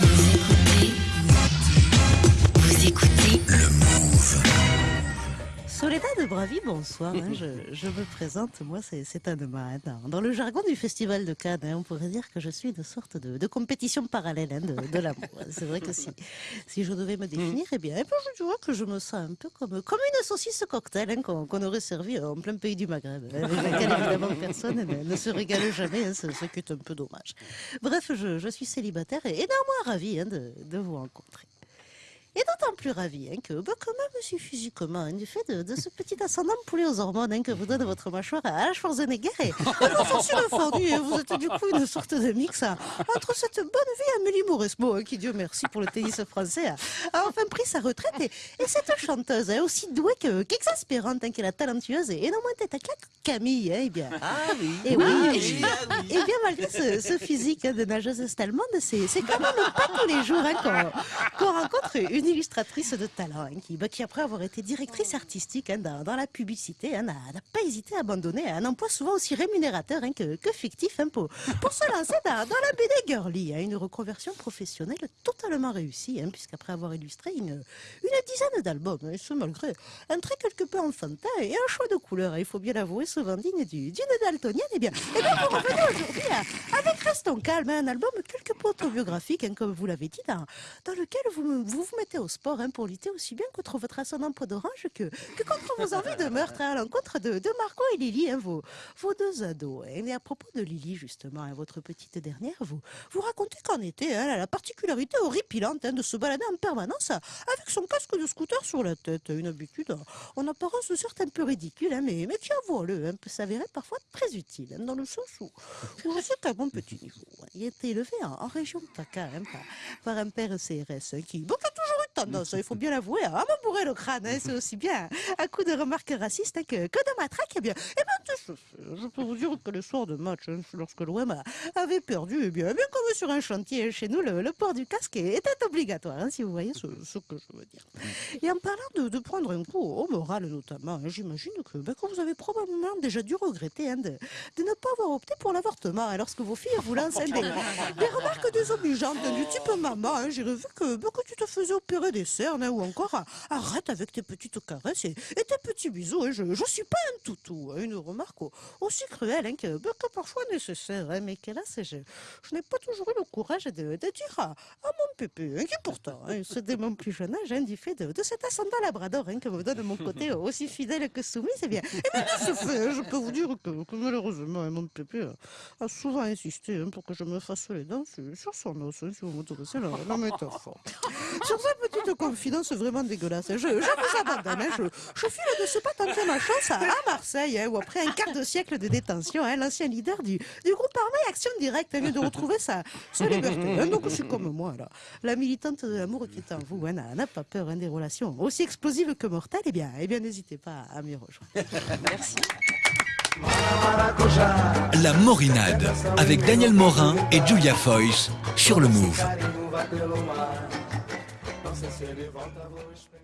Vous Soledad Bravi, bonsoir. hein, je, je me présente, moi c'est c'est Anne Dans, dans le jargon du Festival de Cannes, hein, on pourrait dire que je suis une sorte de, de compétition parallèle hein, de, de l'amour. C'est vrai que si, si je devais me définir, eh bien, je dirais que je me sens un peu comme, comme une saucisse cocktail hein, qu'on aurait servi en plein pays du Maghreb. hein, avec laquelle évidemment personne ne, se régale jamais, hein, ce, ce qui est un peu dommage. Bref, je, je suis célibataire et, et néanmoins ravi hein, de, de vous rencontrer. Et d'autant plus ravi hein, que, bah, quand même, aussi physiquement, hein, du fait de, de ce petit ascendant poulet aux hormones hein, que vous donne votre mâchoire à la Schwarzenegger et fondus, hein, vous êtes du coup une sorte de mix hein, entre cette bonne vie Amélie Mauresmo, hein, qui, Dieu merci pour le tennis français, a, enfin pris sa retraite, et, et cette chanteuse, aussi douée que- qu'exaspérante, hein, qu'elle est talentueuse et, et non moins tête à claque, Camille, hein, eh bien. Ah oui. Et oui, Ah et- oui, ah oui. et bien malgré ce, ce physique de nageuse est-allemande, c'est c'est quand même pas tous les jours qu'on qu'on rencontre une illustratrice de talent hein, qui, après avoir été directrice artistique hein, dans, la publicité, hein, n'a pas hésité à abandonner un emploi souvent aussi rémunérateur hein, que, fictif hein, pour, pour se lancer dans, la BD girly, hein, une reconversion professionnelle totalement réussie, hein, puisqu'après avoir illustré une, dizaine d'albums, hein, et malgré un trait quelque peu enfantin et un choix de couleurs, hein, il faut bien l'avouer, souvent digne du- d'une daltonienne, et bien, et bien vous revenez aujourd'hui avec Restons calmes, hein, un album quelque peu autobiographique, hein, comme vous l'avez dit, dans, lequel vous vous mettez au sport pour lutter aussi bien contre votre ascendant peau d'orange que, que contre vos envies de meurtre hein, à l'encontre de, de Marco et Lily, hein, vos, vos deux ados. Et à propos de Lily, justement, hein, votre petite dernière, vous, vous racontez qu'en été, elle a la particularité horripilante de se balader en permanence avec son casque de scooter sur la tête. Une habitude en apparence certes un peu ridicule, mais, mais qui, avouons-le, peut s'avérer parfois très utile, dans le sens où, où sais qu'à mon petit niveau, il a été élevé en, en région PACA par, par un père CRS qui, bon, tendance, hein, il faut bien l'avouer, à me bourrer le crâne. hein, c'est aussi bien à coup de remarques racistes hein, que, que de matraque. Eh bien, eh fait, je peux vous dire que le soir de match, hein, lorsque l'OM avait perdu, eh bien, eh bien comme sur un chantier chez nous, le, le port du casque était obligatoire, hein, si vous voyez ce, ce que je veux dire. Et en parlant de, de prendre un coup au moral notamment, hein, j'imagine que, ben, que vous avez probablement déjà dû regretter hein, de, de ne pas avoir opté pour l'avortement hein, lorsque vos filles vous lancent hein, des, des remarques désobligeantes hein, du type maman, hein, j'ai revu que, ben, que tu te faisais opérer des cernes hein, ou encore ah, arrête avec tes petites caresses et, tes petits bisous, hein, je, je suis pas un toutou. hein, une remarque au- aussi cruelle hein, que, ben, que parfois nécessaire, mais qu'hélas, je, je n'ai pas toujours eu le courage de, dire à, mon pépé, qui pourtant, c'est dès mon plus jeune âge, du fait de, de cet ascendant labrador que me donne mon côté aussi fidèle que soumis, c'est bien. Et bien, de ce fait, je peux vous dire que, malheureusement, mon pépé a, souvent insisté pour que je me fasse les dents sur, son os, si vous m'autorisez la, la métaphore. Sur cette petite confidence vraiment dégueulasse, je, je vous abandonne. hein, je, je file de ce pas tenter ma chance à, Marseille, hein, où après un quart de siècle de détention, hein, l'ancien leader du, du groupe armé Action Directe vient de retrouver sa, liberté. hein. donc je suis comme moi, là. La militante de l'amour qui est en vous n'a pas peur des relations aussi explosives que mortelles. Eh bien, eh bien n'hésitez pas à m'y rejoindre. Merci. La Morinade avec Daniel Morin et Julia Foyce sur le Move. Nossa, se ele volta, vou esperar.